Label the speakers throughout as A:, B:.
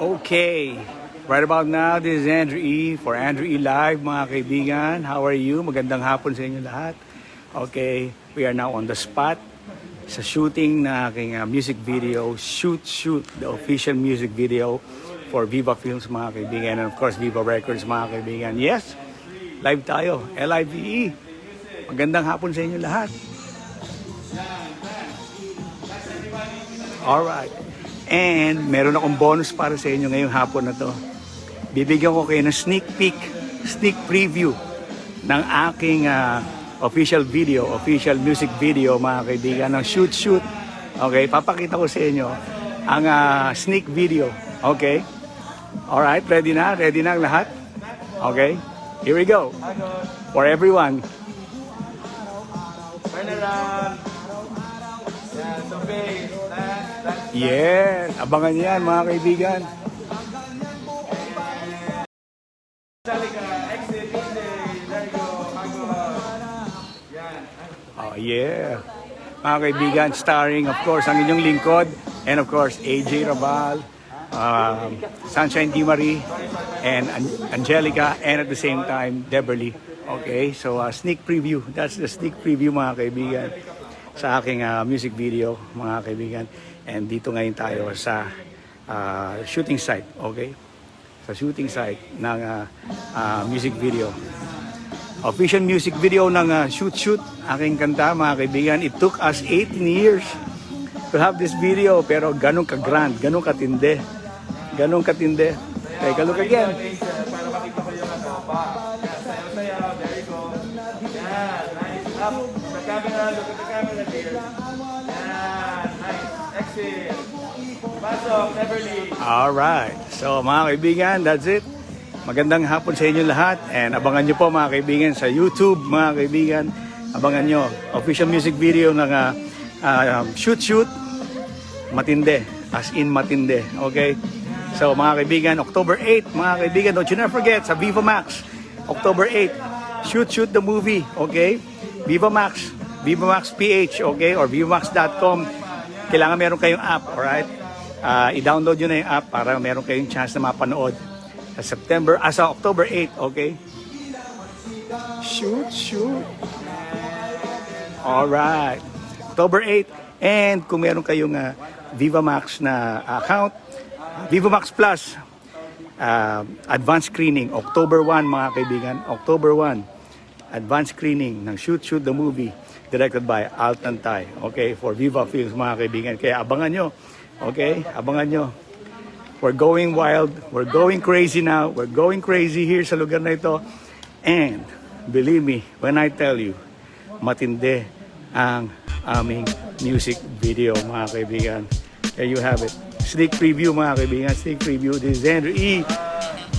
A: Okay. Right about now, this is Andrew E. for Andrew E. Live, mga kaibigan. How are you? Magandang hapon sa inyo lahat. Okay, we are now on the spot sa shooting na aking uh, music video, Shoot Shoot, the official music video for Viva Films, mga kaibigan. And of course, Viva Records, mga kaibigan. Yes, live tayo, L-I-V-E. Magandang hapon sa inyo lahat. Alright. And meron akong bonus para sa inyo ngayong hapon na to. Bibigyan ko kayo ng sneak peek, sneak preview ng aking ah, official video, official music video mga kaibigan ng Shoot Shoot. Okay, papakita ko sa inyo ang ah, sneak video. Okay? Alright, ready na? Ready na ang lahat? Okay? Here we go. For everyone.
B: Turn around. Yan, so face.
A: Yes, abangan yan mga kaibigan. Oh yeah. Mga kaibigan, starring of course ang inyong lingkod and of course AJ Rabal, um, Sunshine Di Marie, and An- Angelica and at the same time Deberly. Okay, so uh, sneak preview. That's the sneak preview mga kaibigan sa aking uh, music video mga kaibigan. And dito ngayon tayo sa uh, shooting site. Okay? Sa shooting site ng uh, uh, music video official music video ng uh, Shoot Shoot, aking kanta mga kaibigan. It took us 18 years to have this video pero ganun ka-grand, ganun katindi. Ganun katindi. Take a look again.
B: Para makita ko yung ano. Pa. There go. Yan, nice. Up. The camera. Look at the camera dear. Exit. Pasok, Beverly.
A: Alright. So mga kaibigan, that's it. Magandang hapon sa inyo lahat and abangan nyo po mga kaibigan sa YouTube mga kaibigan. Abangan nyo official music video ng uh, uh, Shoot Shoot matinde as in matinde okay so mga kaibigan October 8 mga kaibigan don't you never forget sa Viva Max October 8 shoot shoot the movie okay Viva Max Viva Max PH okay or vivamax.com kailangan meron kayong app alright? Ah, i-download nyo na yung app para meron kayong chance na mapanood. Sa September ah, sa October 8 okay? Shoot shoot. Alright. October 8. And kung meron kayong uh, Viva Max na account, Viva Max Plus, uh, advanced screening, October 1 mga kaibigan, October 1, advanced screening ng Shoot Shoot the Movie directed by Altan Tai. Okay, for Viva Films mga kaibigan. Kaya abangan nyo. Okay, abangan nyo. We're going wild. We're going crazy now. We're going crazy here sa lugar na ito. And believe me when I tell you, matindi ang aming music video mga kaibigan. There you have it. Sneak preview mga kaibigan. Sneak preview. This is Andrew E.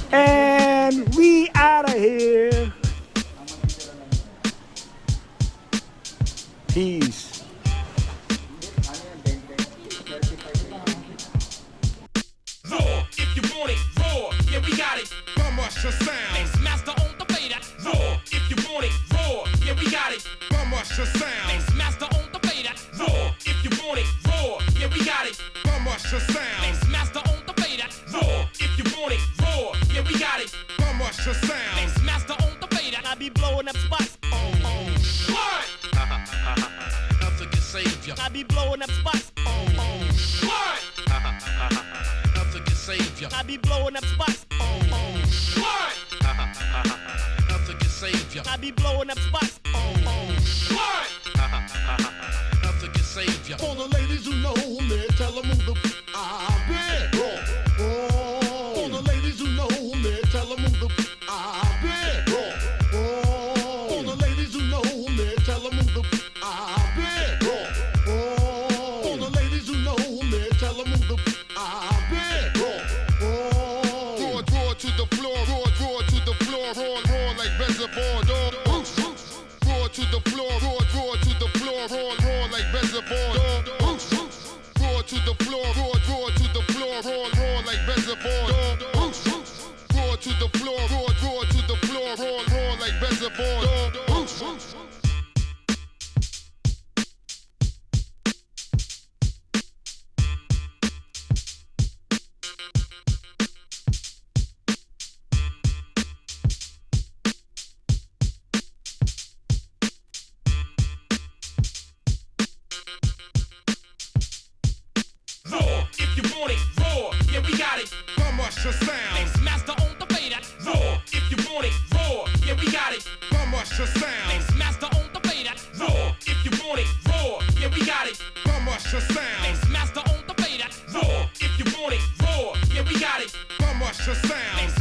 A: And we out of here. Peace.
C: Raw, if you want it, raw, yeah, we got it.
D: Bummer your sound,
C: Mix master on the fader. Raw, if you want it, raw, yeah, we got it.
D: bummer your sound,
C: Mix master on the fader. Raw, if you want it, raw, yeah, we got it.
D: bummer your sound,
C: Mix master on the fader. Raw, if you want it, raw, yeah, we got it.
D: bummer your sound.
C: Mix master on the fader. I be blowing up spots. I be blowing up spots. Oh, oh.
D: What?
E: Nothing can save ya.
C: I be blowing up spots.
D: Oh, what?
E: Nothing can save ya.
C: I be blowing up spots.
D: What?
E: Nothing can save ya.
D: For the ladies who know me, tell them who the
F: floor, roar, roar to the floor, roar, roar like reservoir dogs. Roar to the floor, roar, roar to the floor, roar, roar like reservoir dogs. Roar to the floor, roar, roar to the floor, roar, roar like reservoir dogs. The sound?
C: Mix master on the fader. Raw, if you want it. Raw, yeah, we got it.
F: How much the sound?
C: Mix master on the fader. Raw, if you want it. Raw, yeah, we got it.
F: How much the sound?
C: Mix master on the fader. Raw, if you want it. Raw, yeah, we got it.
F: How much the sound?